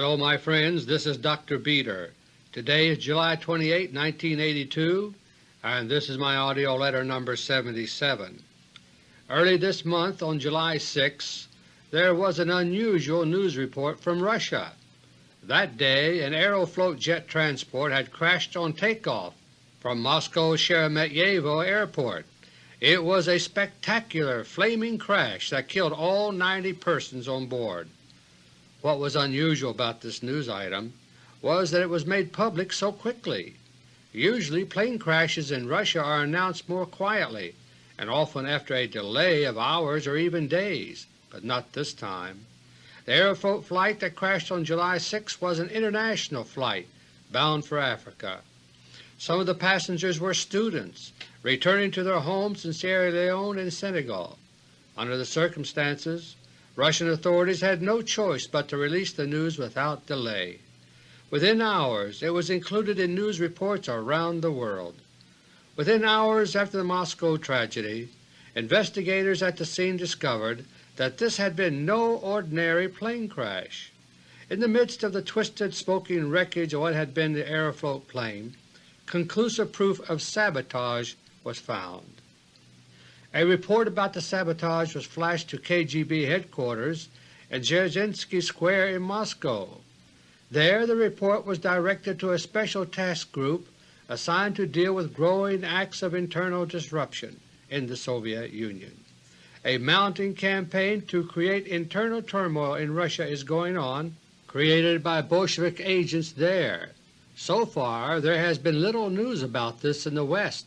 Hello my friends, this is Dr. Beter. Today is July 28, 1982, and this is my AUDIO LETTER No. 77. Early this month, on July 6, there was an unusual news report from Russia. That day an Aeroflot jet transport had crashed on takeoff from Moscow Sheremetyevo Airport. It was a spectacular flaming crash that killed all 90 persons on board. What was unusual about this news item was that it was made public so quickly. Usually plane crashes in Russia are announced more quietly and often after a delay of hours or even days, but not this time. The Aeroflot flight that crashed on July 6 was an international flight bound for Africa. Some of the passengers were students returning to their homes in Sierra Leone and Senegal. Under the circumstances, Russian authorities had no choice but to release the news without delay. Within hours it was included in news reports around the world. Within hours after the Moscow tragedy, investigators at the scene discovered that this had been no ordinary plane crash. In the midst of the twisted, smoking wreckage of what had been the Aeroflot plane, conclusive proof of sabotage was found. A report about the sabotage was flashed to KGB headquarters in Dzerzhinsky Square in Moscow. There the report was directed to a special task group assigned to deal with growing acts of internal disruption in the Soviet Union. A mounting campaign to create internal turmoil in Russia is going on, created by Bolshevik agents there. So far there has been little news about this in the West,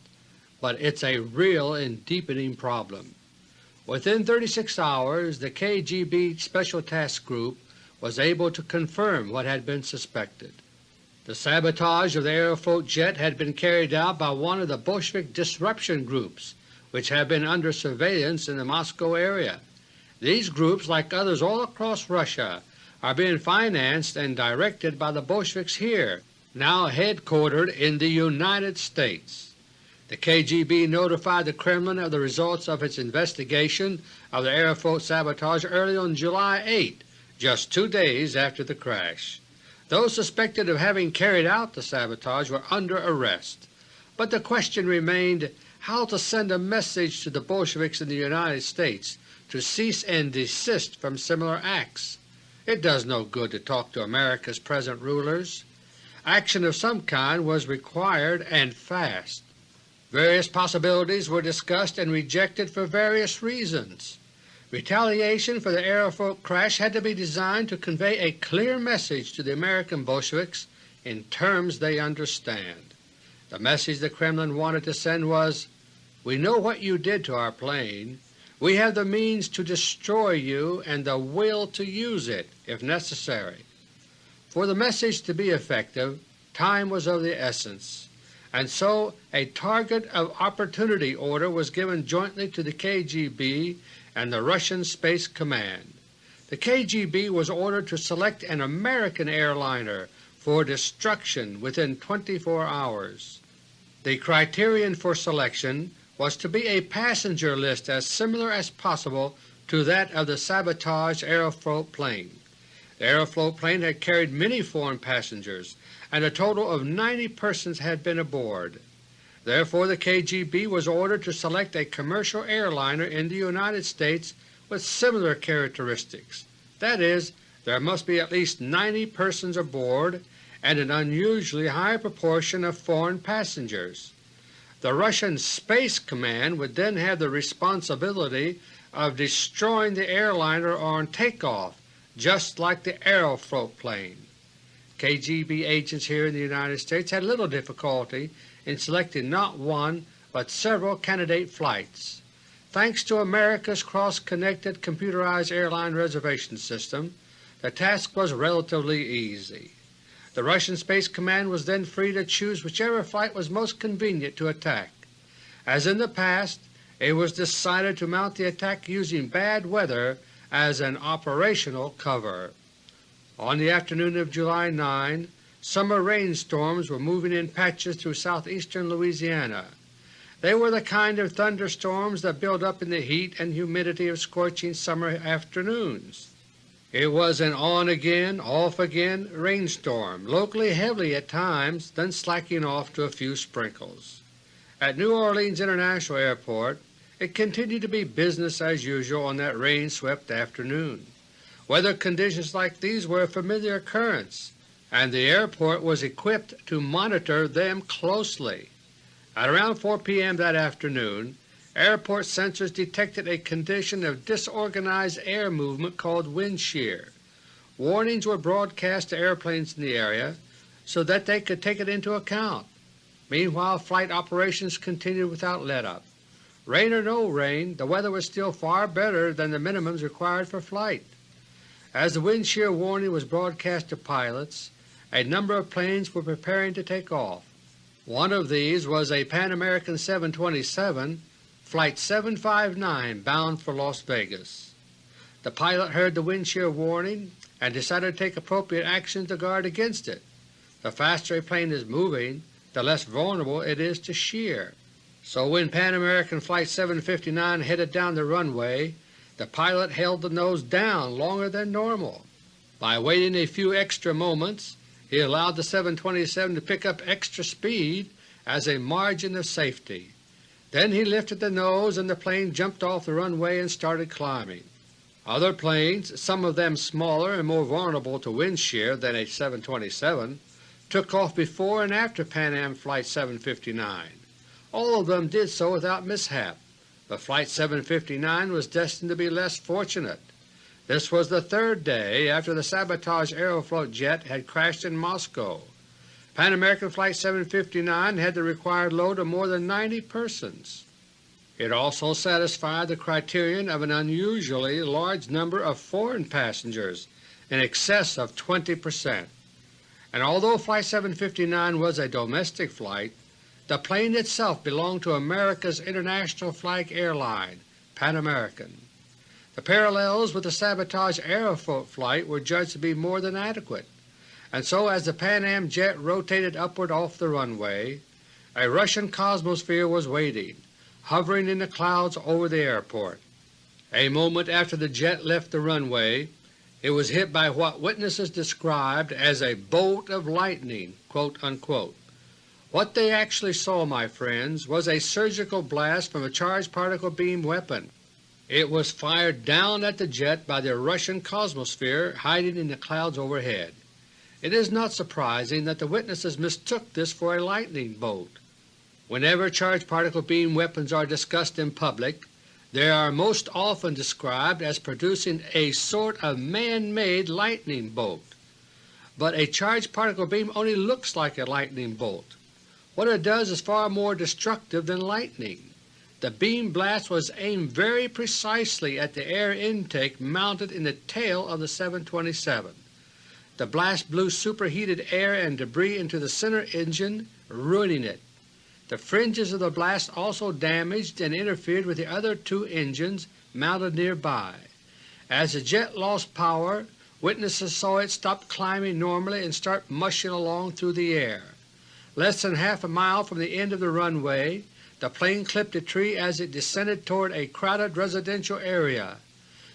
but it's a real and deepening problem. Within 36 hours the KGB Special Task Group was able to confirm what had been suspected. The sabotage of the Aeroflot jet had been carried out by one of the Bolshevik disruption groups which have been under surveillance in the Moscow area. These groups, like others all across Russia, are being financed and directed by the Bolsheviks here, now headquartered in the United States. The KGB notified the Kremlin of the results of its investigation of the Aeroflot sabotage early on July 8, just two days after the crash. Those suspected of having carried out the sabotage were under arrest, but the question remained how to send a message to the Bolsheviks in the United States to cease and desist from similar acts. It does no good to talk to America's present rulers. Action of some kind was required and fast. Various possibilities were discussed and rejected for various reasons. Retaliation for the Aeroflot crash had to be designed to convey a clear message to the American Bolsheviks in terms they understand. The message the Kremlin wanted to send was, We know what you did to our plane. We have the means to destroy you and the will to use it if necessary. For the message to be effective, time was of the essence and so a Target of Opportunity order was given jointly to the KGB and the Russian Space Command. The KGB was ordered to select an American airliner for destruction within 24 hours. The criterion for selection was to be a passenger list as similar as possible to that of the sabotaged Aeroflot plane. The Aeroflot plane had carried many foreign passengers and a total of 90 persons had been aboard. Therefore the KGB was ordered to select a commercial airliner in the United States with similar characteristics. That is, there must be at least 90 persons aboard and an unusually high proportion of foreign passengers. The Russian Space Command would then have the responsibility of destroying the airliner on takeoff, just like the Aeroflot plane. KGB agents here in the United States had little difficulty in selecting not one but several candidate flights. Thanks to America's cross-connected computerized airline reservation system, the task was relatively easy. The Russian Space Command was then free to choose whichever flight was most convenient to attack. As in the past, it was decided to mount the attack using bad weather as an operational cover. On the afternoon of July 9, summer rainstorms were moving in patches through southeastern Louisiana. They were the kind of thunderstorms that build up in the heat and humidity of scorching summer afternoons. It was an on-again, off-again rainstorm, locally heavy at times, then slacking off to a few sprinkles. At New Orleans International Airport it continued to be business as usual on that rain-swept afternoon. Weather conditions like these were a familiar occurrence, and the airport was equipped to monitor them closely. At around 4 p.m. that afternoon, airport sensors detected a condition of disorganized air movement called wind shear. Warnings were broadcast to airplanes in the area so that they could take it into account. Meanwhile flight operations continued without let-up. Rain or no rain, the weather was still far better than the minimums required for flight. As the wind shear warning was broadcast to pilots, a number of planes were preparing to take off. One of these was a Pan American 727 Flight 759 bound for Las Vegas. The pilot heard the wind shear warning and decided to take appropriate action to guard against it. The faster a plane is moving, the less vulnerable it is to shear. So when Pan American Flight 759 headed down the runway, the pilot held the nose down longer than normal. By waiting a few extra moments, he allowed the 727 to pick up extra speed as a margin of safety. Then he lifted the nose and the plane jumped off the runway and started climbing. Other planes, some of them smaller and more vulnerable to wind shear than a 727, took off before and after Pan Am Flight 759. All of them did so without mishap, but Flight 759 was destined to be less fortunate. This was the third day after the sabotage Aeroflot jet had crashed in Moscow. Pan American Flight 759 had the required load of more than 90 persons. It also satisfied the criterion of an unusually large number of foreign passengers, in excess of 20 percent. And although Flight 759 was a domestic flight, the plane itself belonged to America's international flag airline, Pan American. The parallels with the sabotage Aeroflot flight were judged to be more than adequate and so as the Pan Am jet rotated upward off the runway, a Russian Cosmosphere was waiting, hovering in the clouds over the airport. A moment after the jet left the runway, it was hit by what witnesses described as a bolt of lightning." What they actually saw, my friends, was a surgical blast from a charged particle beam weapon. It was fired down at the jet by the Russian Cosmosphere hiding in the clouds overhead. It is not surprising that the witnesses mistook this for a lightning bolt. Whenever charged particle beam weapons are discussed in public, they are most often described as producing a sort of man-made lightning bolt. But a charged particle beam only looks like a lightning bolt. What it does is far more destructive than lightning. The beam blast was aimed very precisely at the air intake mounted in the tail of the 727. The blast blew superheated air and debris into the center engine, ruining it. The fringes of the blast also damaged and interfered with the other two engines mounted nearby. As the jet lost power, witnesses saw it stop climbing normally and start mushing along through the air. Less than half a mile from the end of the runway, the plane clipped a tree as it descended toward a crowded residential area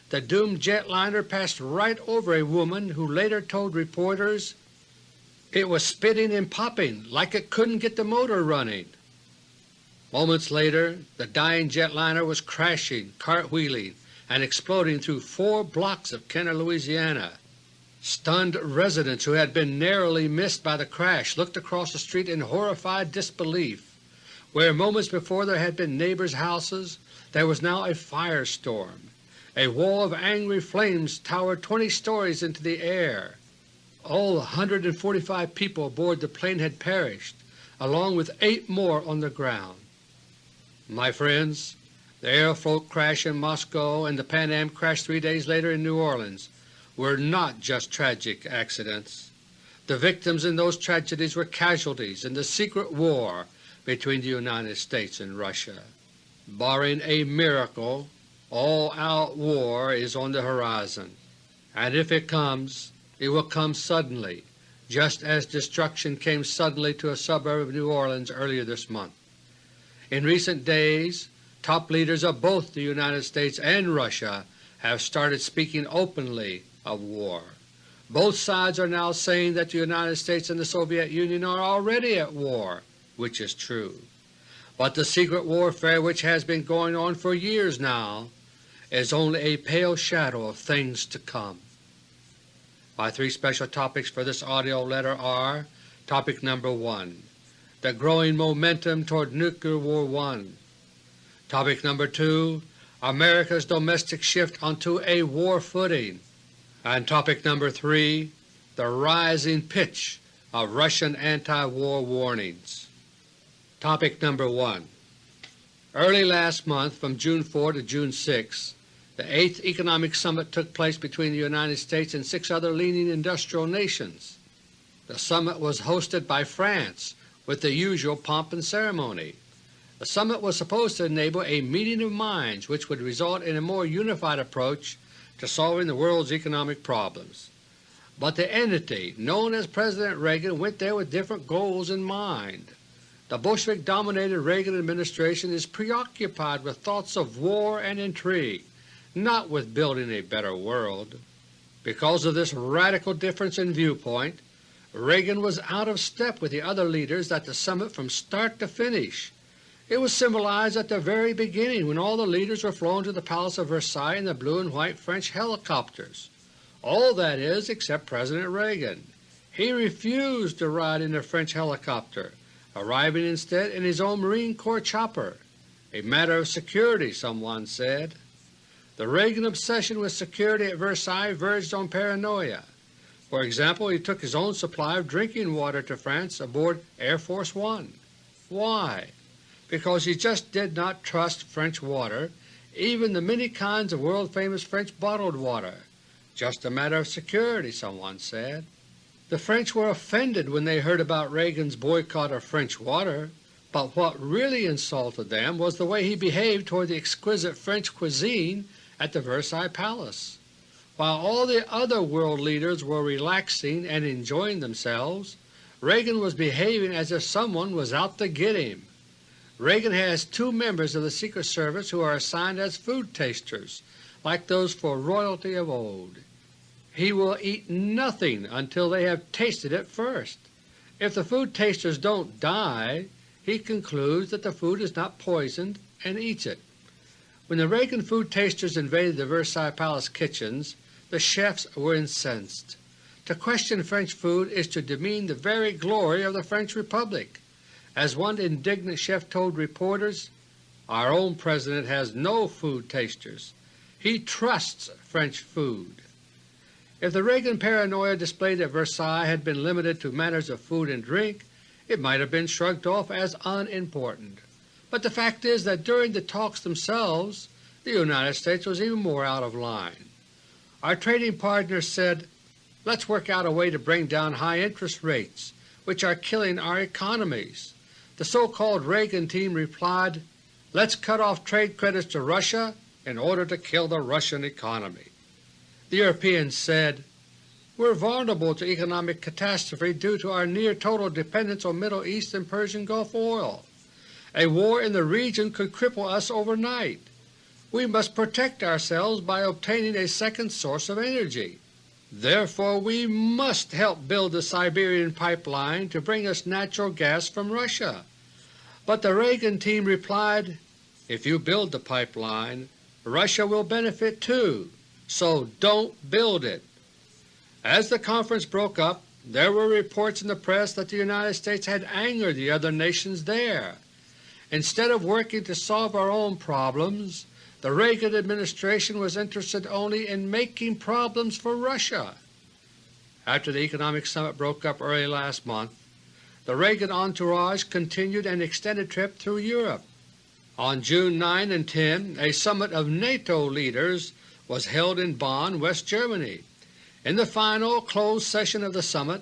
the doomed jetliner passed right over a woman who later told reporters it was spitting and popping like it couldn't get the motor running. Moments later the dying jetliner was crashing, cartwheeling, and exploding through four blocks of Kenner, Louisiana. Stunned residents who had been narrowly missed by the crash looked across the street in horrified disbelief. Where moments before there had been neighbors' houses, there was now a firestorm. A wall of angry flames towered 20 stories into the air. All the 145 people aboard the plane had perished, along with eight more on the ground. My friends, the Aeroflot crash in Moscow and the Pan Am crash three days later in New Orleans were not just tragic accidents. The victims in those tragedies were casualties in the secret war between the United States and Russia. Barring a miracle, all-out war is on the horizon, and if it comes, it will come suddenly, just as destruction came suddenly to a suburb of New Orleans earlier this month. In recent days, top leaders of both the United States and Russia have started speaking openly of war. Both sides are now saying that the United States and the Soviet Union are already at war, which is true. But the secret warfare which has been going on for years now is only a pale shadow of things to come. My three special topics for this AUDIO letter are Topic number 1 The growing momentum toward Nuclear War 1 Topic number 2 America's domestic shift onto a war footing and Topic number 3 The rising pitch of Russian anti-war warnings. Topic number 1 Early last month, from June 4 to June 6, the 8th Economic Summit took place between the United States and six other leading industrial nations. The summit was hosted by France with the usual pomp and ceremony. The summit was supposed to enable a meeting of minds which would result in a more unified approach to solving the world's economic problems. But the entity known as President Reagan went there with different goals in mind. The Bolshevik-dominated Reagan administration is preoccupied with thoughts of war and intrigue, not with building a better world. Because of this radical difference in viewpoint, Reagan was out of step with the other leaders at the summit from start to finish. It was symbolized at the very beginning when all the leaders were flown to the Palace of Versailles in the blue and white French helicopters. All that is except President Reagan. He refused to ride in a French helicopter, arriving instead in his own Marine Corps chopper. A matter of security, someone said. The Reagan obsession with security at Versailles verged on paranoia. For example, he took his own supply of drinking water to France aboard Air Force One. Why? Because he just did not trust French water, even the many kinds of world-famous French bottled water. Just a matter of security, someone said. The French were offended when they heard about Reagan's boycott of French water, but what really insulted them was the way he behaved toward the exquisite French cuisine at the Versailles Palace. While all the other world leaders were relaxing and enjoying themselves, Reagan was behaving as if someone was out to get him. Reagan has two members of the Secret Service who are assigned as food tasters, like those for royalty of old. He will eat nothing until they have tasted it first. If the food tasters don't die, he concludes that the food is not poisoned and eats it. When the Reagan food tasters invaded the Versailles Palace kitchens, the chefs were incensed. To question French food is to demean the very glory of the French Republic. As one indignant chef told reporters, our own President has no food tasters. He trusts French food. If the Reagan paranoia displayed at Versailles had been limited to matters of food and drink, it might have been shrugged off as unimportant. But the fact is that during the talks themselves the United States was even more out of line. Our trading partners said, let's work out a way to bring down high interest rates, which are killing our economies. The so-called Reagan team replied, let's cut off trade credits to Russia in order to kill the Russian economy. The Europeans said, we're vulnerable to economic catastrophe due to our near-total dependence on Middle East and Persian Gulf oil. A war in the region could cripple us overnight. We must protect ourselves by obtaining a second source of energy. Therefore we must help build the Siberian pipeline to bring us natural gas from Russia. But the Reagan team replied, if you build the pipeline, Russia will benefit too, so don't build it. As the conference broke up, there were reports in the press that the United States had angered the other nations there. Instead of working to solve our own problems, the Reagan administration was interested only in making problems for Russia. After the economic summit broke up early last month, the Reagan entourage continued an extended trip through Europe. On June 9 and 10 a summit of NATO leaders was held in Bonn, West Germany. In the final closed session of the summit,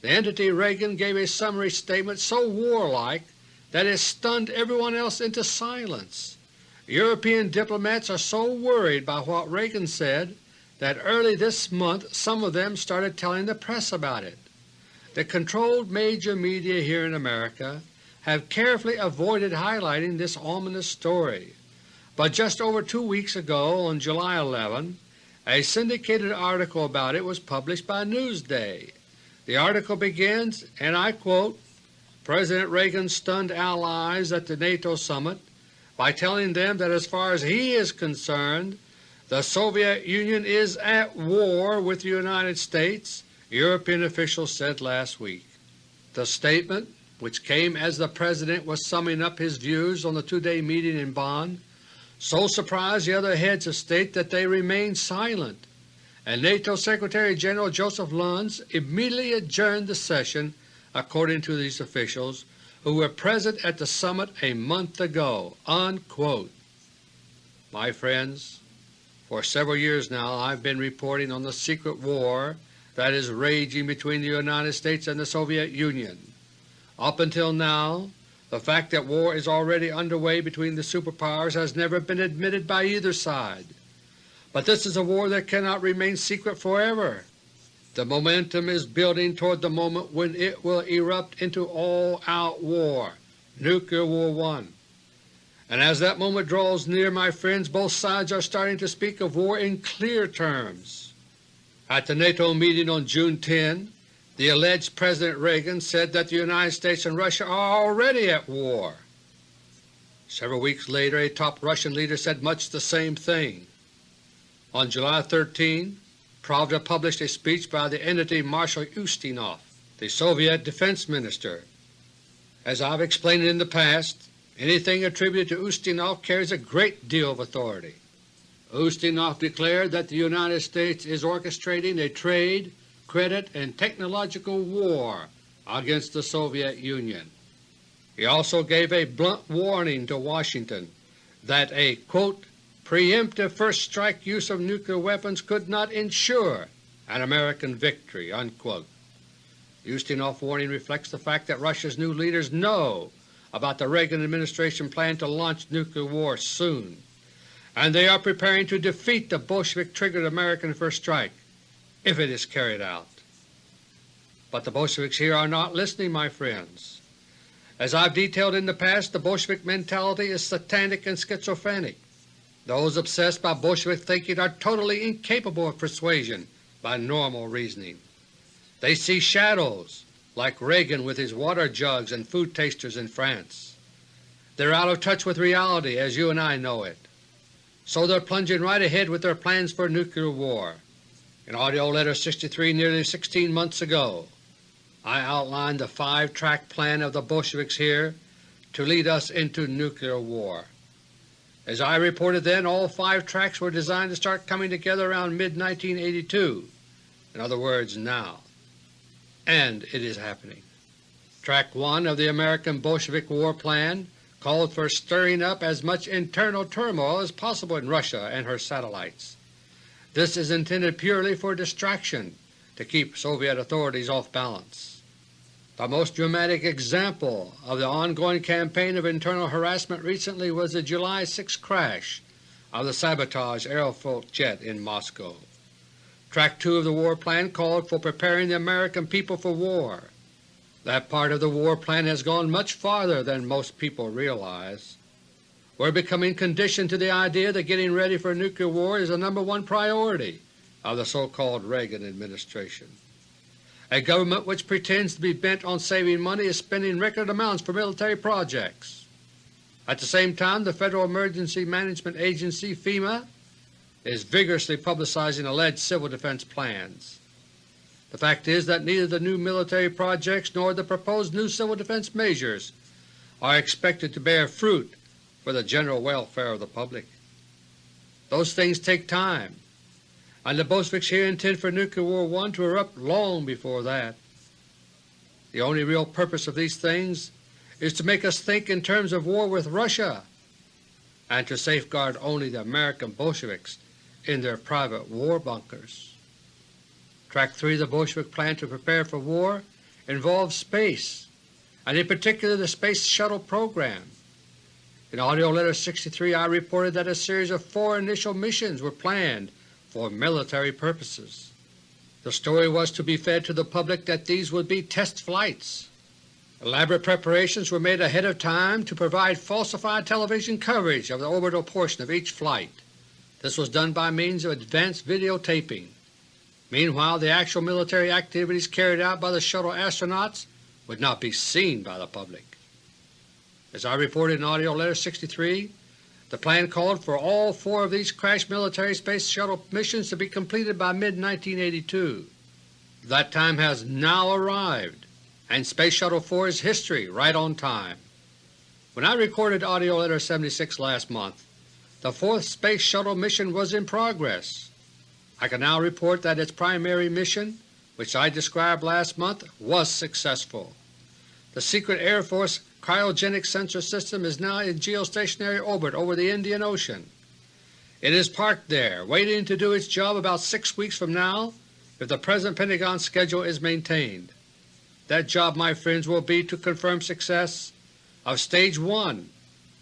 the entity Reagan gave a summary statement so warlike that it stunned everyone else into silence. European diplomats are so worried by what Reagan said that early this month some of them started telling the press about it. The controlled major media here in America have carefully avoided highlighting this ominous story, but just over two weeks ago on July 11 A syndicated article about it was published by Newsday. The article begins, and I quote, President Reagan stunned allies at the NATO summit by telling them that as far as he is concerned, the Soviet Union is at war with the United States, European officials said last week. The statement, which came as the President was summing up his views on the two-day meeting in Bonn, so surprised the other heads of state that they remained silent, and NATO Secretary-General Joseph Luns immediately adjourned the session according to these officials, who were present at the summit a month ago." Unquote. My friends, for several years now I have been reporting on the secret war that is raging between the United States and the Soviet Union. Up until now, the fact that war is already underway between the superpowers has never been admitted by either side. But this is a war that cannot remain secret forever. The momentum is building toward the moment when it will erupt into all-out war, Nuclear War 1. And as that moment draws near, my friends, both sides are starting to speak of war in clear terms. At the NATO meeting on June 10, the alleged President Reagan said that the United States and Russia are already at war. Several weeks later a top Russian leader said much the same thing. On July 13, Pravda published a speech by the entity Marshal Ustinov, the Soviet Defense Minister. As I have explained in the past, anything attributed to Ustinov carries a great deal of authority. Ustinov declared that the United States is orchestrating a trade, credit, and technological war against the Soviet Union. He also gave a blunt warning to Washington that a quote, preemptive first strike use of nuclear weapons could not ensure an American victory." Unquote. Ustinov warning reflects the fact that Russia's new leaders know about the Reagan administration plan to launch nuclear war soon, and they are preparing to defeat the Bolshevik-triggered American first strike if it is carried out. But the Bolsheviks here are not listening, my friends. As I have detailed in the past, the Bolshevik mentality is satanic and schizophrenic. Those obsessed by Bolshevik thinking are totally incapable of persuasion by normal reasoning. They see shadows, like Reagan with his water jugs and food tasters in France. They're out of touch with reality as you and I know it. So they're plunging right ahead with their plans for nuclear war. In AUDIO LETTER No. 63 nearly 16 months ago, I outlined the five-track plan of the Bolsheviks here to lead us into nuclear war. As I reported then, all five tracks were designed to start coming together around mid-1982, in other words now. And it is happening. Track 1 of the American Bolshevik War Plan called for stirring up as much internal turmoil as possible in Russia and her satellites. This is intended purely for distraction to keep Soviet authorities off balance. The most dramatic example of the ongoing campaign of internal harassment recently was the July 6 crash of the sabotage Aeroflot jet in Moscow. Track 2 of the war plan called for preparing the American people for war. That part of the war plan has gone much farther than most people realize. We're becoming conditioned to the idea that getting ready for nuclear war is the number one priority of the so-called Reagan administration. A government which pretends to be bent on saving money is spending record amounts for military projects. At the same time, the Federal Emergency Management Agency FEMA is vigorously publicizing alleged civil defense plans. The fact is that neither the new military projects nor the proposed new civil defense measures are expected to bear fruit for the general welfare of the public. Those things take time, and the Bolsheviks here intend for Nuclear War I to erupt long before that. The only real purpose of these things is to make us think in terms of war with Russia and to safeguard only the American Bolsheviks in their private war bunkers. Track 3 of the Bolshevik plan to prepare for war involves space, and in particular the Space Shuttle program. In AUDIO LETTER 63 I reported that a series of four initial missions were planned for military purposes. The story was to be fed to the public that these would be test flights. Elaborate preparations were made ahead of time to provide falsified television coverage of the orbital portion of each flight. This was done by means of advanced videotaping. Meanwhile the actual military activities carried out by the shuttle astronauts would not be seen by the public. As I reported in AUDIO LETTER No. 63, the plan called for all four of these crashed military Space Shuttle missions to be completed by mid-1982. That time has now arrived, and Space Shuttle 4 is history right on time. When I recorded AUDIO LETTER No. 76 last month, the fourth Space Shuttle mission was in progress. I can now report that its primary mission, which I described last month, was successful. The secret Air Force cryogenic sensor system is now in geostationary orbit over the Indian Ocean. It is parked there, waiting to do its job about six weeks from now if the present Pentagon schedule is maintained. That job, my friends, will be to confirm success of Stage 1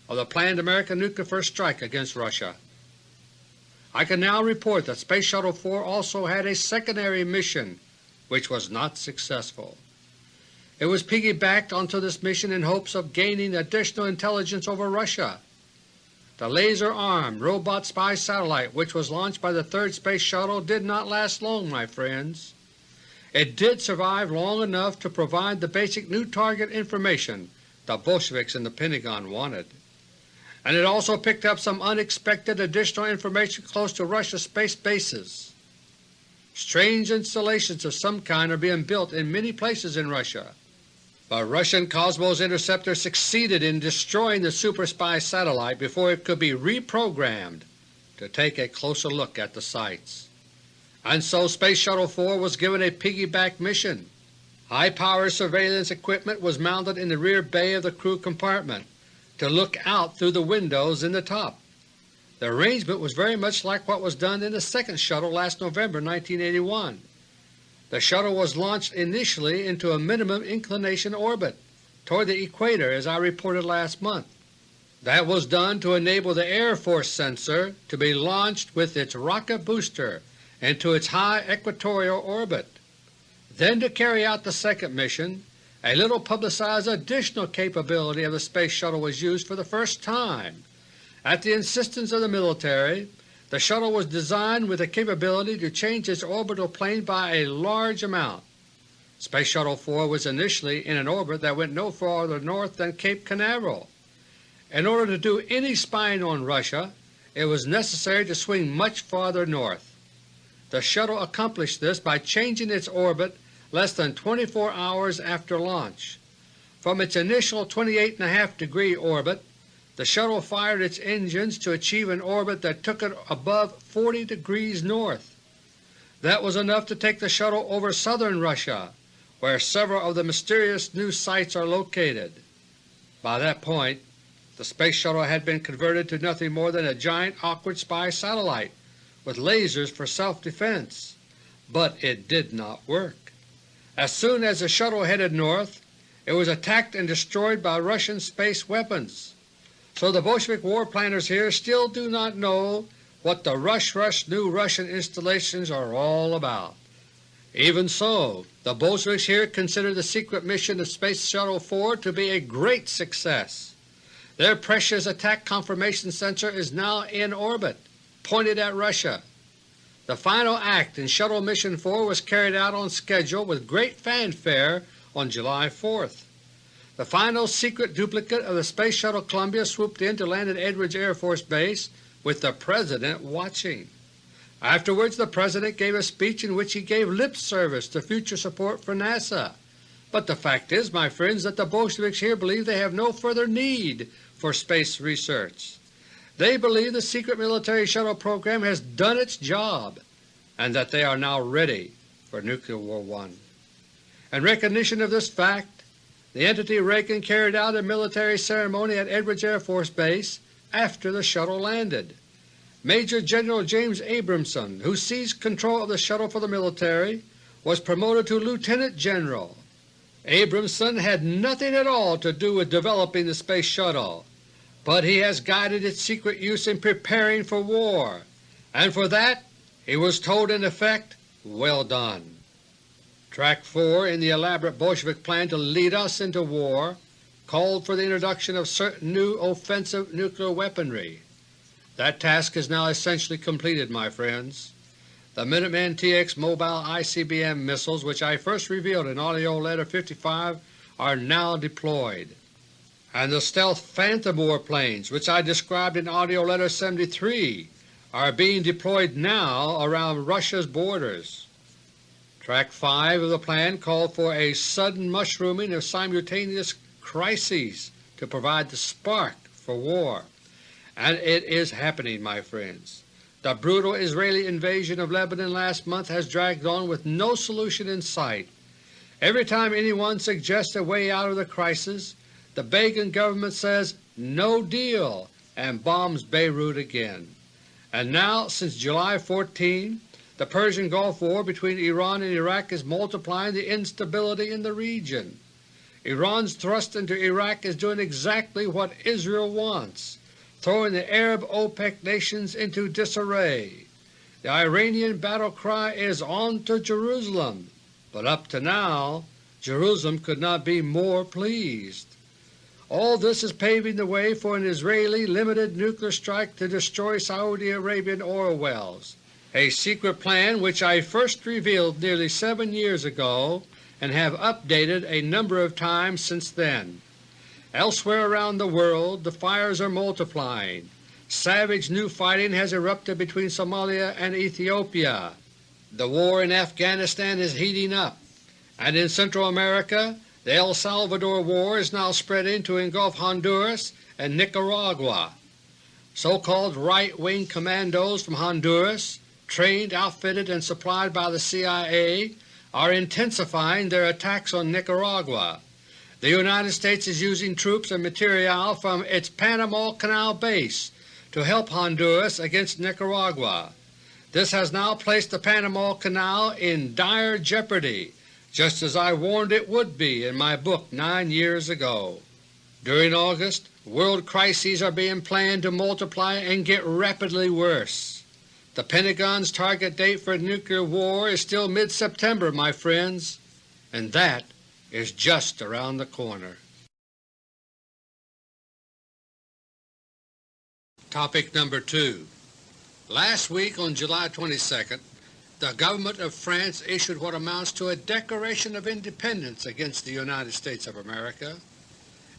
of the planned American nuclear first strike against Russia. I can now report that Space Shuttle 4 also had a secondary mission which was not successful. It was piggybacked onto this mission in hopes of gaining additional intelligence over Russia. The laser-armed robot spy satellite which was launched by the third Space Shuttle did not last long, my friends. It did survive long enough to provide the basic new target information the Bolsheviks in the Pentagon wanted and it also picked up some unexpected additional information close to Russia's space bases. Strange installations of some kind are being built in many places in Russia, but Russian Cosmos Interceptor succeeded in destroying the Super Spy satellite before it could be reprogrammed to take a closer look at the sites. And so Space Shuttle 4 was given a piggyback mission. High-power surveillance equipment was mounted in the rear bay of the crew compartment, to look out through the windows in the top. The arrangement was very much like what was done in the second shuttle last November 1981. The shuttle was launched initially into a minimum inclination orbit toward the equator as I reported last month. That was done to enable the Air Force sensor to be launched with its rocket booster into its high equatorial orbit. Then to carry out the second mission, a little publicized additional capability of the Space Shuttle was used for the first time. At the insistence of the military, the shuttle was designed with the capability to change its orbital plane by a large amount. Space Shuttle 4 was initially in an orbit that went no farther north than Cape Canaveral. In order to do any spying on Russia, it was necessary to swing much farther north. The shuttle accomplished this by changing its orbit less than 24 hours after launch. From its initial 28.5 degree orbit, the shuttle fired its engines to achieve an orbit that took it above 40 degrees north. That was enough to take the shuttle over southern Russia, where several of the mysterious new sites are located. By that point the Space Shuttle had been converted to nothing more than a giant awkward spy satellite with lasers for self-defense, but it did not work. As soon as the shuttle headed north, it was attacked and destroyed by Russian space weapons. So the Bolshevik war planners here still do not know what the rush rush new Russian installations are all about. Even so, the Bolsheviks here consider the secret mission of Space Shuttle 4 to be a great success. Their precious attack confirmation sensor is now in orbit, pointed at Russia. The final act in Shuttle Mission 4 was carried out on schedule with great fanfare on July 4th. The final secret duplicate of the Space Shuttle Columbia swooped in to land at Edwards Air Force Base with the President watching. Afterwards the President gave a speech in which he gave lip service to future support for NASA. But the fact is, my friends, that the Bolsheviks here believe they have no further need for space research. They believe the secret military shuttle program has done its job and that they are now ready for Nuclear War I. In recognition of this fact, the entity Reagan carried out a military ceremony at Edwards Air Force Base after the shuttle landed. Major General James Abramson, who seized control of the shuttle for the military, was promoted to Lieutenant General. Abramson had nothing at all to do with developing the Space Shuttle but he has guided its secret use in preparing for war, and for that he was told in effect, well done. Track 4 in the elaborate Bolshevik plan to lead us into war called for the introduction of certain new offensive nuclear weaponry. That task is now essentially completed, my friends. The Minuteman TX mobile ICBM missiles which I first revealed in AUDIO LETTER No. 55 are now deployed, and the stealth Phantom warplanes which I described in AUDIO LETTER No. 73 are being deployed now around Russia's borders. Track 5 of the plan called for a sudden mushrooming of simultaneous crises to provide the spark for war. And it is happening, my friends. The brutal Israeli invasion of Lebanon last month has dragged on with no solution in sight. Every time anyone suggests a way out of the crisis, the Begin government says, no deal, and bombs Beirut again. And now, since July 14, the Persian Gulf War between Iran and Iraq is multiplying the instability in the region. Iran's thrust into Iraq is doing exactly what Israel wants throwing the Arab OPEC nations into disarray. The Iranian battle cry is on to Jerusalem, but up to now Jerusalem could not be more pleased. All this is paving the way for an Israeli limited nuclear strike to destroy Saudi Arabian oil wells, a secret plan which I first revealed nearly seven years ago and have updated a number of times since then. Elsewhere around the world the fires are multiplying. Savage new fighting has erupted between Somalia and Ethiopia. The war in Afghanistan is heating up, and in Central America the El Salvador War is now spreading to engulf Honduras and Nicaragua. So-called right-wing commandos from Honduras, trained, outfitted, and supplied by the CIA, are intensifying their attacks on Nicaragua. The United States is using troops and material from its Panama Canal base to help Honduras against Nicaragua. This has now placed the Panama Canal in dire jeopardy, just as I warned it would be in my book nine years ago. During August, world crises are being planned to multiply and get rapidly worse. The Pentagon's target date for nuclear war is still mid-September, my friends, and that is just around the corner. Topic number 2 Last week on July 22, the government of France issued what amounts to a Declaration of Independence against the United States of America.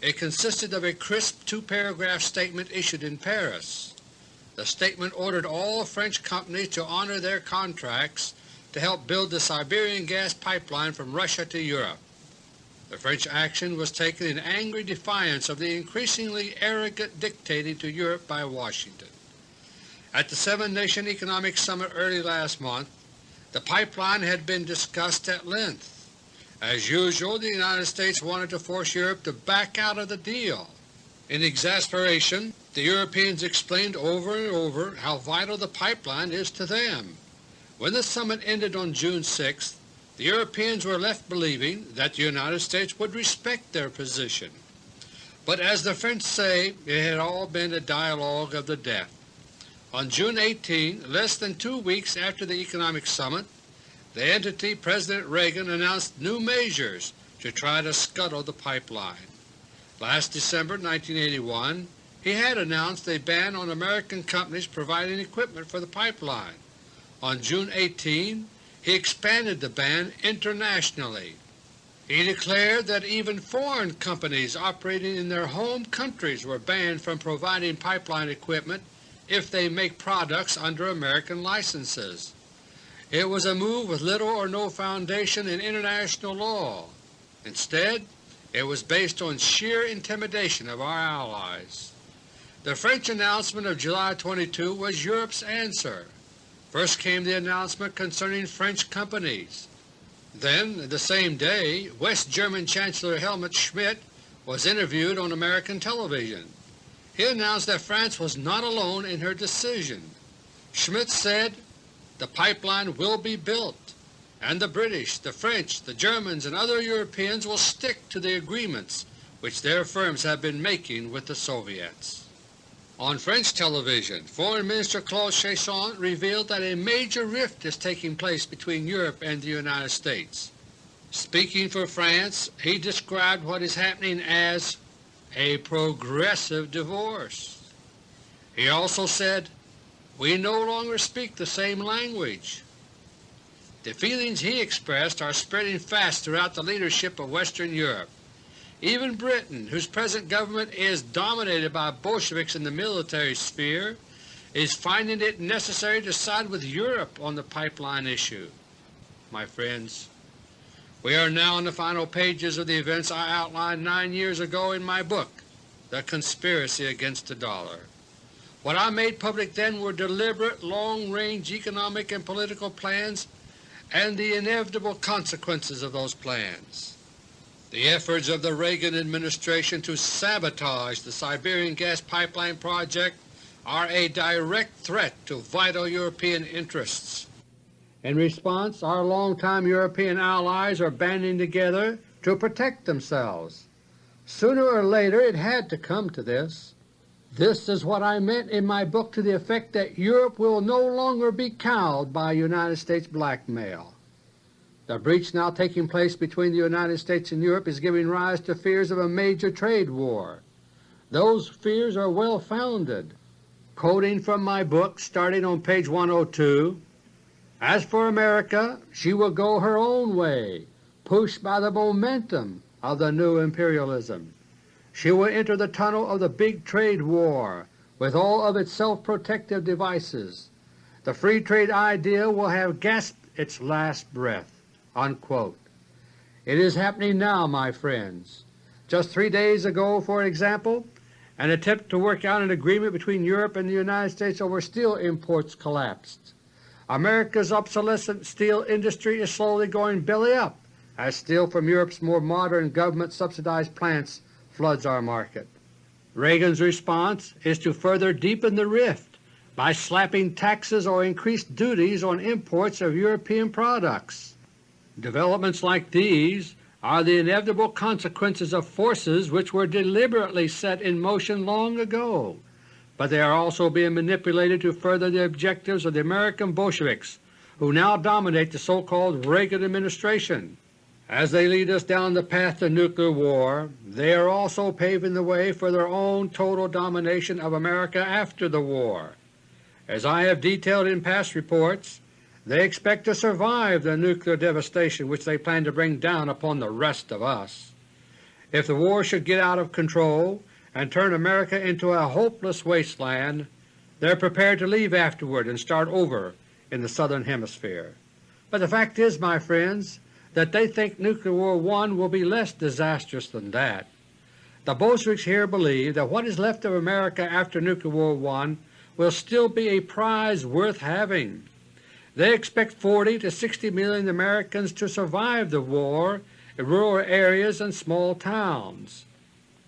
It consisted of a crisp two-paragraph statement issued in Paris. The statement ordered all French companies to honor their contracts to help build the Siberian gas pipeline from Russia to Europe. The French action was taken in angry defiance of the increasingly arrogant dictating to Europe by Washington. At the Seven-Nation Economic Summit early last month, the pipeline had been discussed at length. As usual, the United States wanted to force Europe to back out of the deal. In exasperation, the Europeans explained over and over how vital the pipeline is to them. When the summit ended on June 6, the Europeans were left believing that the United States would respect their position. But as the French say, it had all been a dialogue of the deaf. On June 18, less than two weeks after the Economic Summit, the entity President Reagan announced new measures to try to scuttle the pipeline. Last December 1981 he had announced a ban on American companies providing equipment for the pipeline. On June 18 he expanded the ban internationally. He declared that even foreign companies operating in their home countries were banned from providing pipeline equipment if they make products under American licenses. It was a move with little or no foundation in international law. Instead, it was based on sheer intimidation of our allies. The French announcement of July 22 was Europe's answer. First came the announcement concerning French companies. Then, the same day, West German Chancellor Helmut Schmidt was interviewed on American television. He announced that France was not alone in her decision. Schmidt said, the pipeline will be built, and the British, the French, the Germans, and other Europeans will stick to the agreements which their firms have been making with the Soviets. On French television, Foreign Minister Claude Cheysson revealed that a major rift is taking place between Europe and the United States. Speaking for France, he described what is happening as a progressive divorce. He also said, We no longer speak the same language. The feelings he expressed are spreading fast throughout the leadership of Western Europe. Even Britain, whose present government is dominated by Bolsheviks in the military sphere, is finding it necessary to side with Europe on the pipeline issue. My friends, we are now in the final pages of the events I outlined nine years ago in my book, The Conspiracy Against the Dollar. What I made public then were deliberate, long-range economic and political plans and the inevitable consequences of those plans. The efforts of the Reagan administration to sabotage the Siberian gas pipeline project are a direct threat to vital European interests. In response, our longtime European allies are banding together to protect themselves. Sooner or later it had to come to this. This is what I meant in my book to the effect that Europe will no longer be cowed by United States blackmail. The breach now taking place between the United States and Europe is giving rise to fears of a major trade war. Those fears are well founded. Quoting from my book starting on page 102, As for America, she will go her own way, pushed by the momentum of the new imperialism. She will enter the tunnel of the big trade war with all of its self-protective devices. The free trade idea will have gasped its last breath. Unquote. It is happening now, my friends. Just three days ago, for example, an attempt to work out an agreement between Europe and the United States over steel imports collapsed. America's obsolescent steel industry is slowly going belly up as steel from Europe's more modern government-subsidized plants floods our market. Reagan's response is to further deepen the rift by slapping taxes or increased duties on imports of European products. Developments like these are the inevitable consequences of forces which were deliberately set in motion long ago, but they are also being manipulated to further the objectives of the American Bolsheviks who now dominate the so-called Reagan administration. As they lead us down the path to nuclear war, they are also paving the way for their own total domination of America after the war. As I have detailed in past reports, they expect to survive the nuclear devastation which they plan to bring down upon the rest of us. If the war should get out of control and turn America into a hopeless wasteland, they are prepared to leave afterward and start over in the Southern Hemisphere. But the fact is, my friends, that they think Nuclear War I will be less disastrous than that. The Bolsheviks here believe that what is left of America after Nuclear War I will still be a prize worth having. They expect 40 to 60 million Americans to survive the war in rural areas and small towns.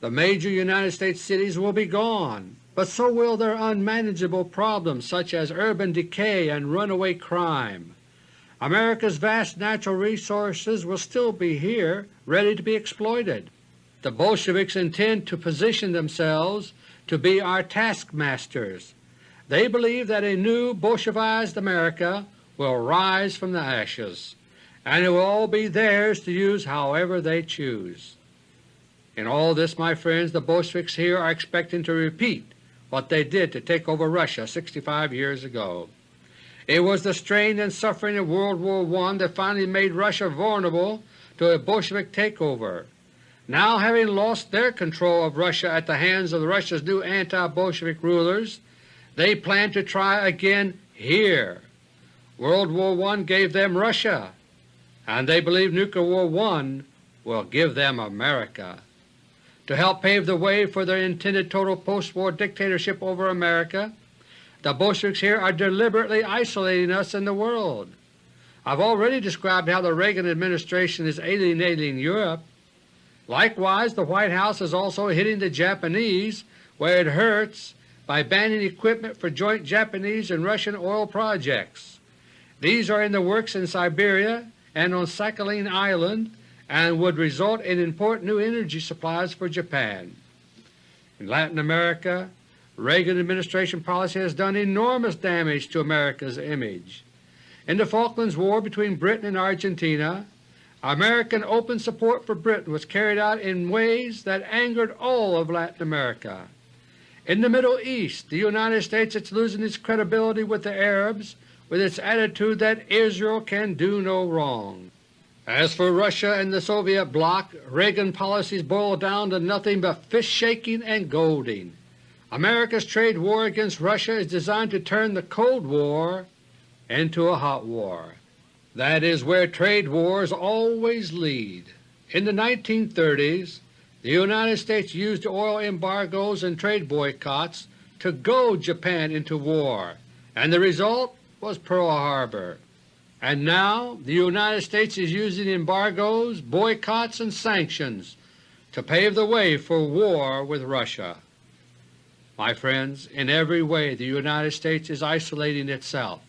The major United States cities will be gone, but so will their unmanageable problems such as urban decay and runaway crime. America's vast natural resources will still be here, ready to be exploited. The Bolsheviks intend to position themselves to be our taskmasters. They believe that a new Bolshevized America will rise from the ashes, and it will all be theirs to use however they choose. In all this, my friends, the Bolsheviks here are expecting to repeat what they did to take over Russia 65 years ago. It was the strain and suffering of World War I that finally made Russia vulnerable to a Bolshevik takeover. Now having lost their control of Russia at the hands of Russia's new anti-Bolshevik rulers, they plan to try again here. World War I gave them Russia, and they believe Nuclear War I will give them America. To help pave the way for their intended total post-war dictatorship over America, the Bolsheviks here are deliberately isolating us in the world. I've already described how the Reagan administration is alienating Europe. Likewise, the White House is also hitting the Japanese where it hurts by banning equipment for joint Japanese and Russian oil projects. These are in the works in Siberia and on Sakhalin Island and would result in important new energy supplies for Japan. In Latin America, Reagan administration policy has done enormous damage to America's image. In the Falklands War between Britain and Argentina, American open support for Britain was carried out in ways that angered all of Latin America. In the Middle East, the United States is losing its credibility with the Arabs with its attitude that Israel can do no wrong. As for Russia and the Soviet bloc, Reagan policies boil down to nothing but fist-shaking and golding. America's trade war against Russia is designed to turn the Cold War into a hot war. That is where trade wars always lead. In the 1930s the United States used oil embargoes and trade boycotts to goad Japan into war, and the result was Pearl Harbor. And now the United States is using embargoes, boycotts, and sanctions to pave the way for war with Russia. My friends, in every way the United States is isolating itself.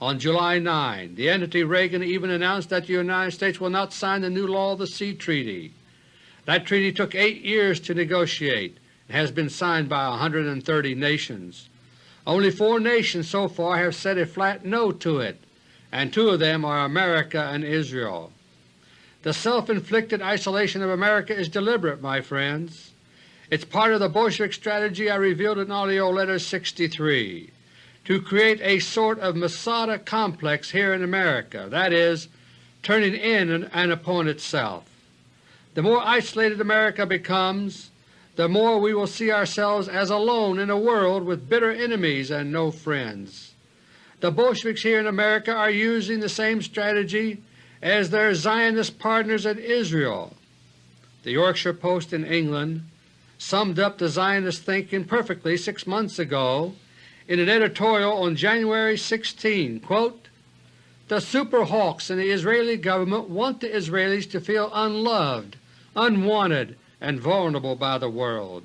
On July 9, the entity Reagan even announced that the United States will not sign the new Law of the Sea Treaty. That treaty took eight years to negotiate and has been signed by 130 nations. Only four nations so far have said a flat no to it, and two of them are America and Israel. The self-inflicted isolation of America is deliberate, my friends. It's part of the Bolshevik strategy I revealed in AUDIO LETTER 63 to create a sort of Masada complex here in America, that is, turning in and upon itself. The more isolated America becomes, the more we will see ourselves as alone in a world with bitter enemies and no friends. The Bolsheviks here in America are using the same strategy as their Zionist partners in Israel. The Yorkshire Post in England summed up the Zionist thinking perfectly six months ago in an editorial on January 16, quote, The super hawks in the Israeli government want the Israelis to feel unloved unwanted and vulnerable by the world,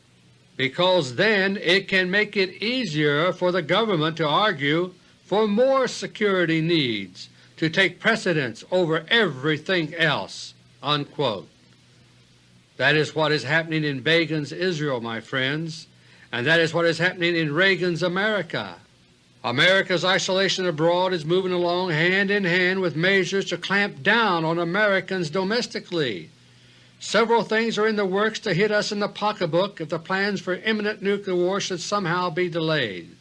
because then it can make it easier for the government to argue for more security needs to take precedence over everything else." Unquote. That is what is happening in Begin's Israel, my friends, and that is what is happening in Reagan's America. America's isolation abroad is moving along hand in hand with measures to clamp down on Americans domestically. Several things are in the works to hit us in the pocketbook if the plans for imminent nuclear war should somehow be delayed.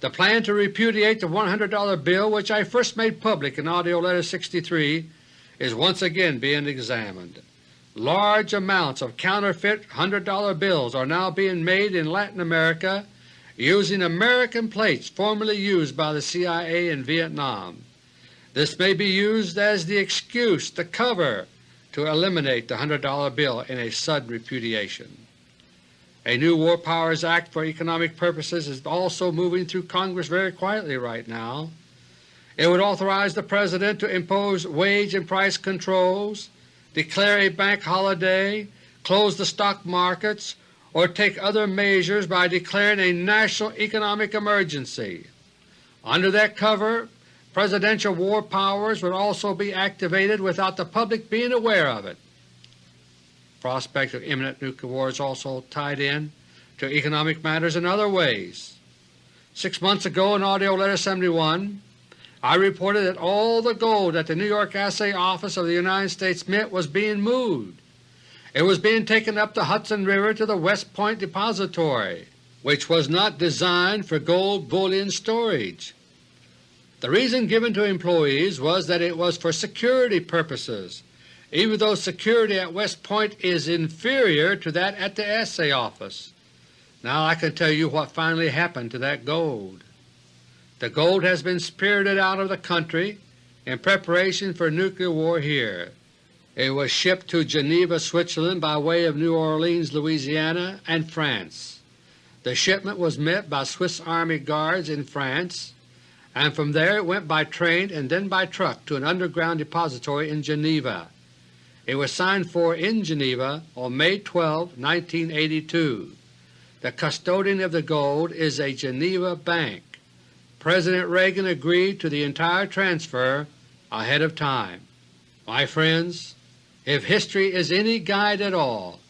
The plan to repudiate the $100 bill which I first made public in AUDIO LETTER 63 is once again being examined. Large amounts of counterfeit $100 bills are now being made in Latin America using American plates formerly used by the CIA in Vietnam. This may be used as the excuse, the cover, to eliminate the $100 bill in a sudden repudiation. A new War Powers Act for economic purposes is also moving through Congress very quietly right now. It would authorize the President to impose wage and price controls, declare a bank holiday, close the stock markets, or take other measures by declaring a national economic emergency. Under that cover, Presidential war powers would also be activated without the public being aware of it. Prospect of imminent nuclear war is also tied in to economic matters in other ways. Six months ago in AUDIO LETTER 71 I reported that all the gold at the New York Assay Office of the United States Mint was being moved. It was being taken up the Hudson River to the West Point Depository, which was not designed for gold bullion storage. The reason given to employees was that it was for security purposes, even though security at West Point is inferior to that at the Assay Office. Now I can tell you what finally happened to that gold. The gold has been spirited out of the country in preparation for nuclear war here. It was shipped to Geneva, Switzerland by way of New Orleans, Louisiana, and France. The shipment was met by Swiss Army Guards in France and from there it went by train and then by truck to an underground depository in Geneva. It was signed for in Geneva on May 12, 1982. The custodian of the gold is a Geneva bank. President Reagan agreed to the entire transfer ahead of time. My friends, if history is any guide at all,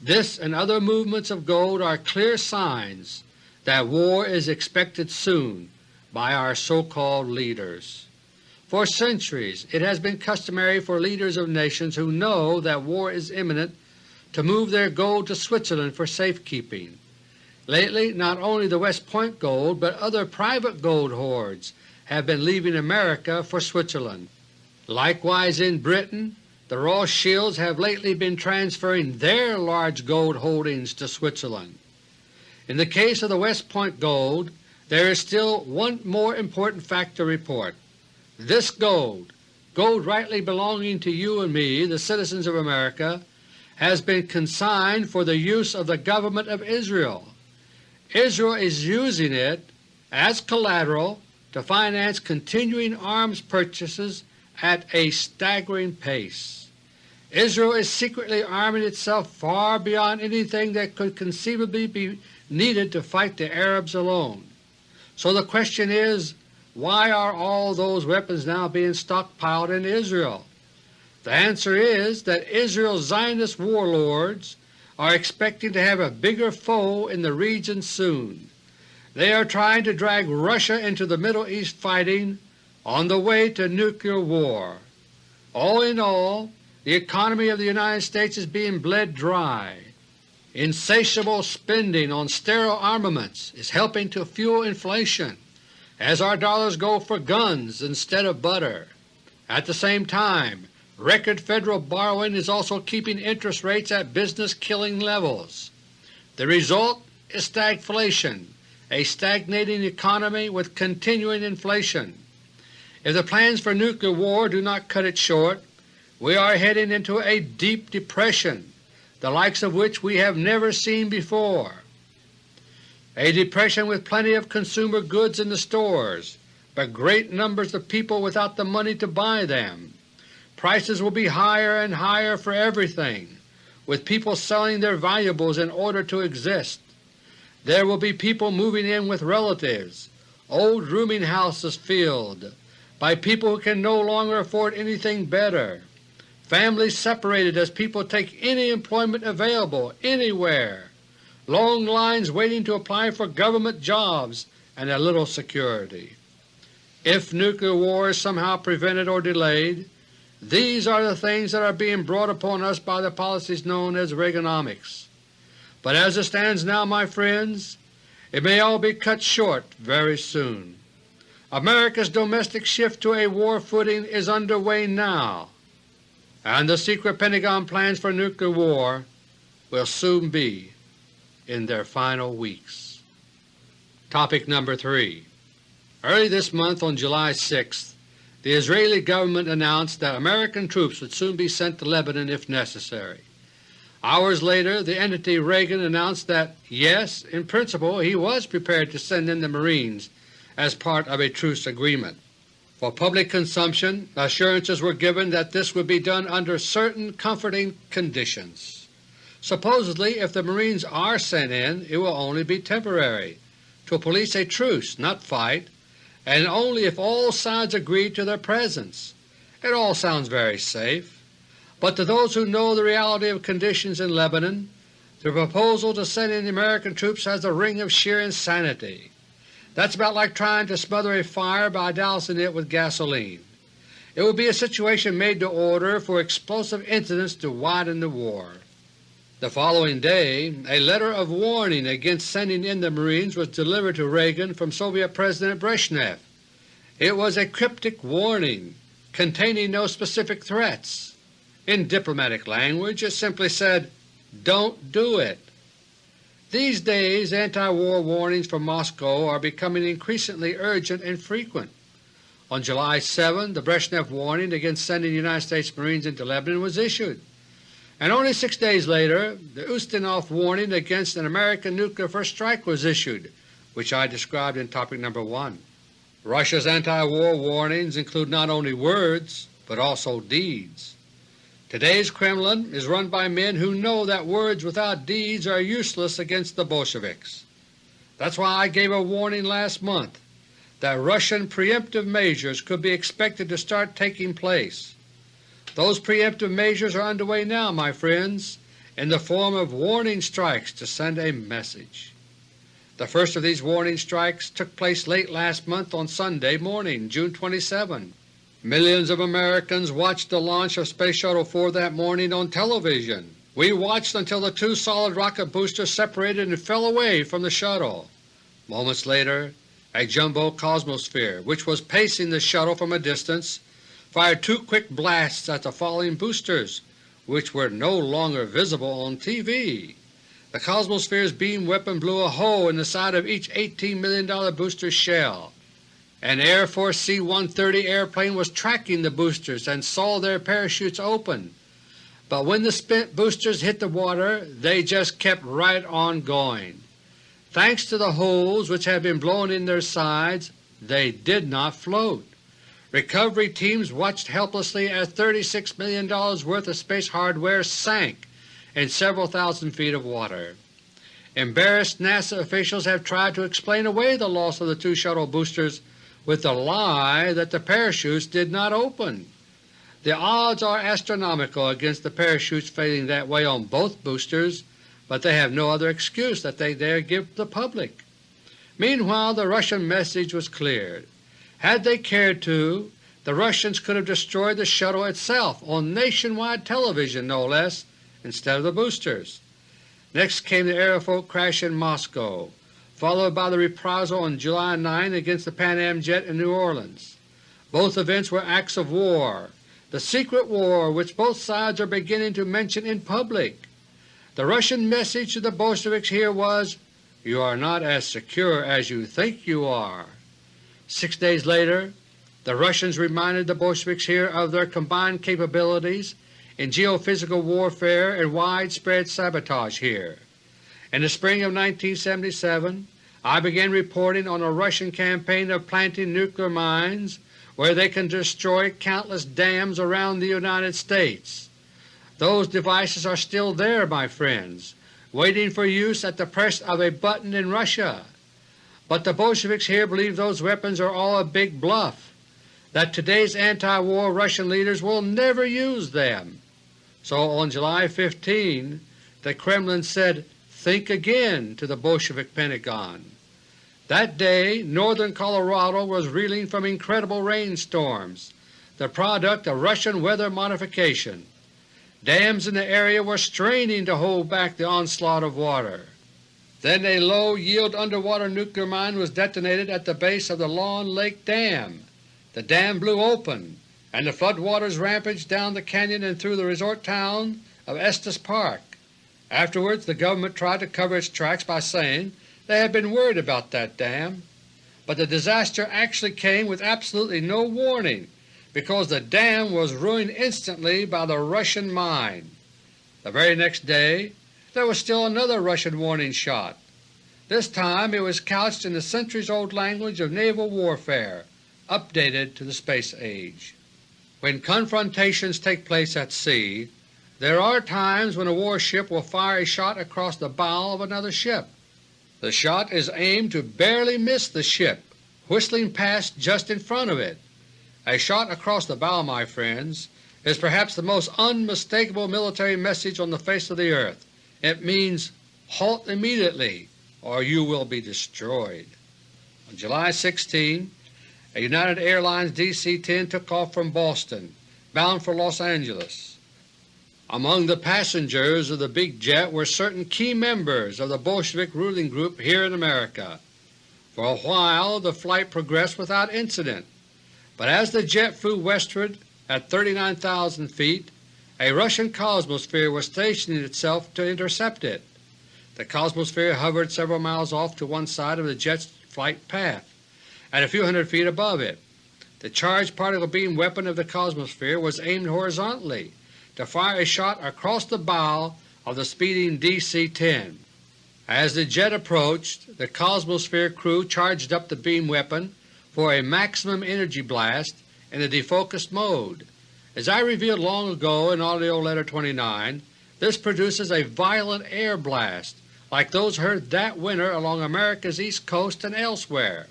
this and other movements of gold are clear signs that war is expected soon by our so-called leaders. For centuries it has been customary for leaders of nations who know that war is imminent to move their gold to Switzerland for safekeeping. Lately not only the West Point gold but other private gold hoards have been leaving America for Switzerland. Likewise in Britain the Rothschilds have lately been transferring their large gold holdings to Switzerland. In the case of the West Point gold there is still one more important fact to report. This gold, gold rightly belonging to you and me, the citizens of America, has been consigned for the use of the Government of Israel. Israel is using it as collateral to finance continuing arms purchases at a staggering pace. Israel is secretly arming itself far beyond anything that could conceivably be needed to fight the Arabs alone. So the question is, why are all those weapons now being stockpiled in Israel? The answer is that Israel's Zionist warlords are expecting to have a bigger foe in the region soon. They are trying to drag Russia into the Middle East fighting on the way to nuclear war. All in all, the economy of the United States is being bled dry. Insatiable spending on sterile armaments is helping to fuel inflation as our dollars go for guns instead of butter. At the same time, Record federal borrowing is also keeping interest rates at business-killing levels. The result is stagflation, a stagnating economy with continuing inflation. If the plans for nuclear war do not cut it short, we are heading into a deep depression, the likes of which we have never seen before. A depression with plenty of consumer goods in the stores, but great numbers of people without the money to buy them. Prices will be higher and higher for everything, with people selling their valuables in order to exist. There will be people moving in with relatives, old rooming houses filled by people who can no longer afford anything better, families separated as people take any employment available anywhere, long lines waiting to apply for government jobs and a little security. If nuclear war is somehow prevented or delayed, these are the things that are being brought upon us by the policies known as Reaganomics. But as it stands now, my friends, it may all be cut short very soon. America's domestic shift to a war footing is underway now, and the secret Pentagon plans for nuclear war will soon be in their final weeks. Topic number 3 Early this month on July 6, the Israeli government announced that American troops would soon be sent to Lebanon if necessary. Hours later the entity Reagan announced that yes, in principle he was prepared to send in the Marines as part of a truce agreement. For public consumption, assurances were given that this would be done under certain comforting conditions. Supposedly if the Marines are sent in it will only be temporary, to police a truce, not fight, and only if all sides agree to their presence. It all sounds very safe, but to those who know the reality of conditions in Lebanon, the proposal to send in American troops has the ring of sheer insanity. That's about like trying to smother a fire by dousing it with gasoline. It would be a situation made to order for explosive incidents to widen the war. The following day a letter of warning against sending in the Marines was delivered to Reagan from Soviet President Brezhnev. It was a cryptic warning containing no specific threats. In diplomatic language it simply said, Don't do it. These days anti-war warnings from Moscow are becoming increasingly urgent and frequent. On July 7 the Brezhnev warning against sending United States Marines into Lebanon was issued and only six days later the Ustinov warning against an American nuclear first strike was issued, which I described in topic number 1. Russia's anti-war warnings include not only words but also deeds. Today's Kremlin is run by men who know that words without deeds are useless against the Bolsheviks. That's why I gave a warning last month that Russian preemptive measures could be expected to start taking place those preemptive measures are underway now, my friends, in the form of warning strikes to send a message. The first of these warning strikes took place late last month on Sunday morning, June 27. Millions of Americans watched the launch of Space Shuttle 4 that morning on television, We watched until the two solid rocket boosters separated and fell away from the shuttle. Moments later a jumbo Cosmosphere, which was pacing the shuttle from a distance, fired two quick blasts at the falling boosters, which were no longer visible on TV. The Cosmosphere's beam weapon blew a hole in the side of each $18 million booster shell. An Air Force C-130 airplane was tracking the boosters and saw their parachutes open, but when the spent boosters hit the water they just kept right on going. Thanks to the holes which had been blown in their sides, they did not float. Recovery teams watched helplessly as $36 million worth of space hardware sank in several thousand feet of water. Embarrassed NASA officials have tried to explain away the loss of the two shuttle boosters with the lie that the parachutes did not open. The odds are astronomical against the parachutes failing that way on both boosters, but they have no other excuse that they dare give the public. Meanwhile the Russian message was clear. Had they cared to, the Russians could have destroyed the shuttle itself on nationwide television no less instead of the boosters. Next came the Aeroflot crash in Moscow, followed by the reprisal on July 9 against the Pan Am jet in New Orleans. Both events were acts of war, the secret war which both sides are beginning to mention in public. The Russian message to the Bolsheviks here was, You are not as secure as you think you are. Six days later the Russians reminded the Bolsheviks here of their combined capabilities in geophysical warfare and widespread sabotage here. In the spring of 1977 I began reporting on a Russian campaign of planting nuclear mines where they can destroy countless dams around the United States. Those devices are still there, my friends, waiting for use at the press of a button in Russia. But the Bolsheviks here believe those weapons are all a big bluff, that today's anti-war Russian leaders will never use them. So on July 15 the Kremlin said, think again to the Bolshevik Pentagon. That day northern Colorado was reeling from incredible rainstorms, the product of Russian weather modification. Dams in the area were straining to hold back the onslaught of water. Then a low-yield underwater nuclear mine was detonated at the base of the Lawn Lake Dam. The dam blew open, and the floodwaters rampaged down the canyon and through the resort town of Estes Park. Afterwards the government tried to cover its tracks by saying they had been worried about that dam, but the disaster actually came with absolutely no warning because the dam was ruined instantly by the Russian mine. The very next day there was still another Russian warning shot. This time it was couched in the centuries-old language of naval warfare, updated to the space age. When confrontations take place at sea, there are times when a warship will fire a shot across the bow of another ship. The shot is aimed to barely miss the ship, whistling past just in front of it. A shot across the bow, my friends, is perhaps the most unmistakable military message on the face of the earth. It means, halt immediately or you will be destroyed. On July 16, a United Airlines DC-10 took off from Boston, bound for Los Angeles. Among the passengers of the big jet were certain key members of the Bolshevik ruling group here in America. For a while the flight progressed without incident. But as the jet flew westward at 39,000 feet, a Russian Cosmosphere was stationing itself to intercept it. The Cosmosphere hovered several miles off to one side of the jet's flight path, at a few hundred feet above it. The charged particle beam weapon of the Cosmosphere was aimed horizontally to fire a shot across the bow of the speeding DC-10. As the jet approached, the Cosmosphere crew charged up the beam weapon for a maximum energy blast in the defocused mode. As I revealed long ago in AUDIO LETTER No. 29, this produces a violent air blast like those heard that winter along America's east coast and elsewhere.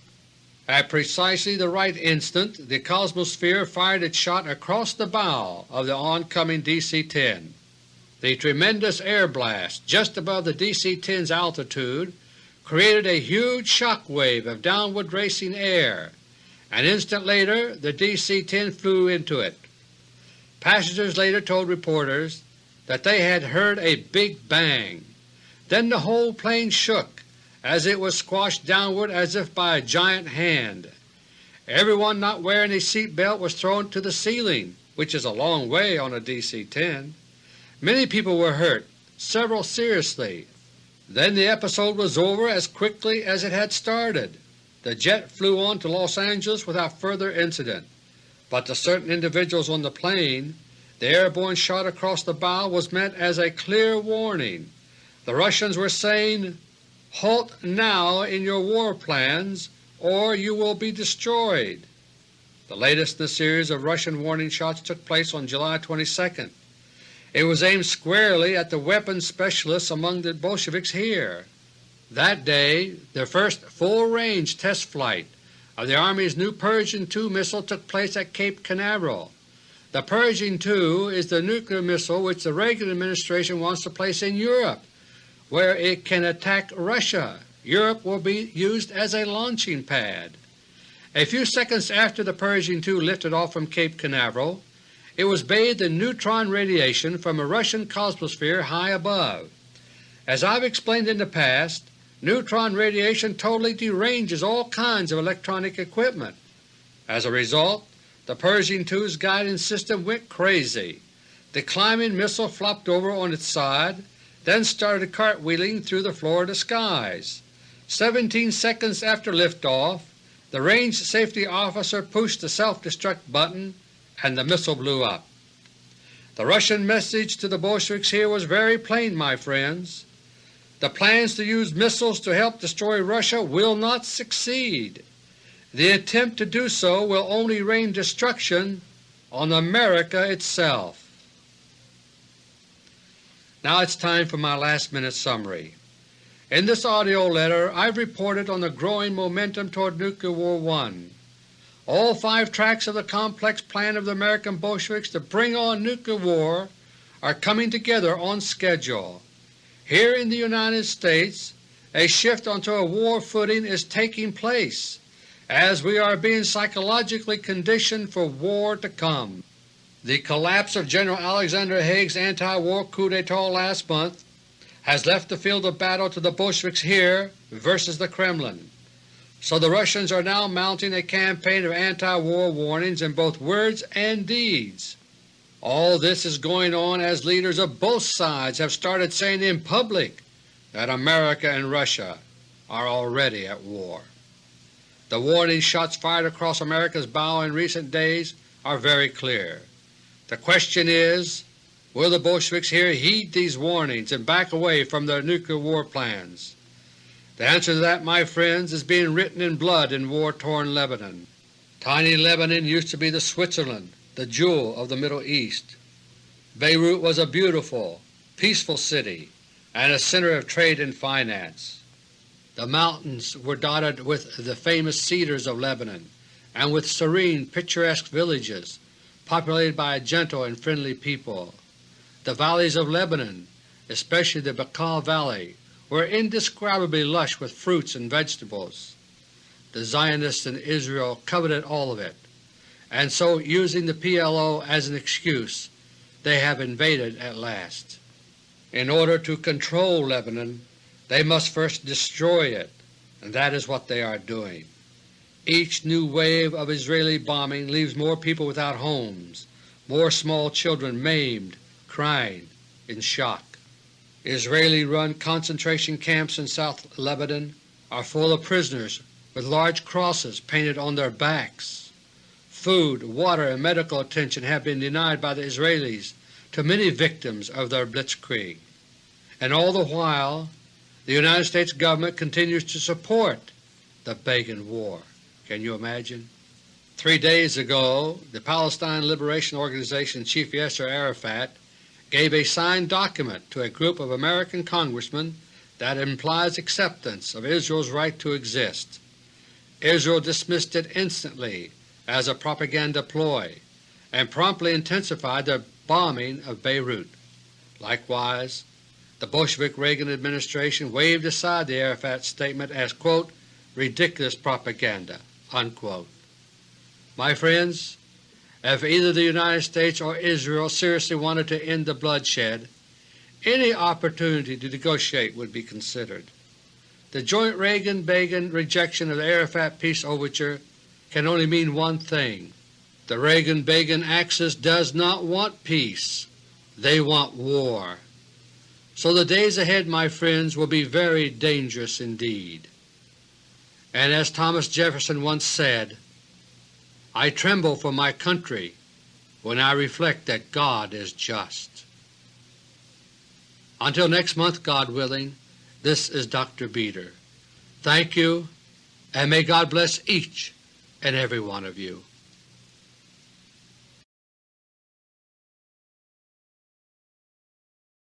At precisely the right instant the Cosmosphere fired its shot across the bow of the oncoming DC-10. The tremendous air blast just above the DC-10's altitude created a huge shock wave of downward racing air. An instant later the DC-10 flew into it. Passengers later told reporters that they had heard a big bang. Then the whole plane shook as it was squashed downward as if by a giant hand. Everyone not wearing a seat belt was thrown to the ceiling, which is a long way on a DC-10. Many people were hurt, several seriously. Then the episode was over as quickly as it had started. The jet flew on to Los Angeles without further incident, but to certain individuals on the plane the airborne shot across the bow was meant as a clear warning. The Russians were saying, Halt now in your war plans or you will be destroyed. The latest in the series of Russian warning shots took place on July 22. It was aimed squarely at the weapons specialists among the Bolsheviks here. That day the first full-range test flight of the Army's new Pershing II missile took place at Cape Canaveral. The Pershing II is the nuclear missile which the Reagan administration wants to place in Europe, where it can attack Russia. Europe will be used as a launching pad. A few seconds after the Pershing II lifted off from Cape Canaveral, it was bathed in neutron radiation from a Russian cosmosphere high above. As I've explained in the past, neutron radiation totally deranges all kinds of electronic equipment. As a result, the Pershing II's guidance system went crazy. The climbing missile flopped over on its side, then started cartwheeling through the Florida skies. Seventeen seconds after liftoff, the range safety officer pushed the self-destruct button and the missile blew up. The Russian message to the Bolsheviks here was very plain, my friends. The plans to use missiles to help destroy Russia will not succeed. The attempt to do so will only rain destruction on America itself. Now it's time for my last minute summary. In this AUDIO letter I've reported on the growing momentum toward Nuclear War I. All five tracks of the complex plan of the American Bolsheviks to bring on nuclear war are coming together on schedule. Here in the United States a shift onto a war footing is taking place as we are being psychologically conditioned for war to come. The collapse of General Alexander Haig's anti-war coup d'etat last month has left the field of battle to the Bolsheviks here versus the Kremlin, so the Russians are now mounting a campaign of anti-war warnings in both words and deeds. All this is going on as leaders of both sides have started saying in public that America and Russia are already at war. The warning shots fired across America's bow in recent days are very clear. The question is, will the Bolsheviks here heed these warnings and back away from their nuclear war plans? The answer to that, my friends, is being written in blood in war-torn Lebanon. Tiny Lebanon used to be the Switzerland the jewel of the Middle East. Beirut was a beautiful, peaceful city and a center of trade and finance. The mountains were dotted with the famous cedars of Lebanon and with serene, picturesque villages populated by a gentle and friendly people. The valleys of Lebanon, especially the Bekaa Valley, were indescribably lush with fruits and vegetables. The Zionists in Israel coveted all of it, and so using the PLO as an excuse, they have invaded at last. In order to control Lebanon, they must first destroy it, and that is what they are doing. Each new wave of Israeli bombing leaves more people without homes, more small children maimed, crying, in shock. Israeli-run concentration camps in South Lebanon are full of prisoners with large crosses painted on their backs. Food, water, and medical attention have been denied by the Israelis to many victims of their blitzkrieg. And all the while the United States government continues to support the Begin War. Can you imagine? Three days ago the Palestine Liberation Organization Chief Yasser Arafat gave a signed document to a group of American congressmen that implies acceptance of Israel's right to exist. Israel dismissed it instantly as a propaganda ploy and promptly intensified their bombing of Beirut. Likewise, the Bolshevik Reagan administration waved aside the Arafat statement as quote, ridiculous propaganda. Unquote. My friends, if either the United States or Israel seriously wanted to end the bloodshed, any opportunity to negotiate would be considered. The joint Reagan-Begin rejection of the Arafat peace overture can only mean one thing. The Reagan-Begin axis does not want peace. They want war. So the days ahead, my friends, will be very dangerous indeed. And as Thomas Jefferson once said, I tremble for my country when I reflect that God is just. Until next month, God willing, this is Dr. Beter. Thank you, and may God bless each and every one of you.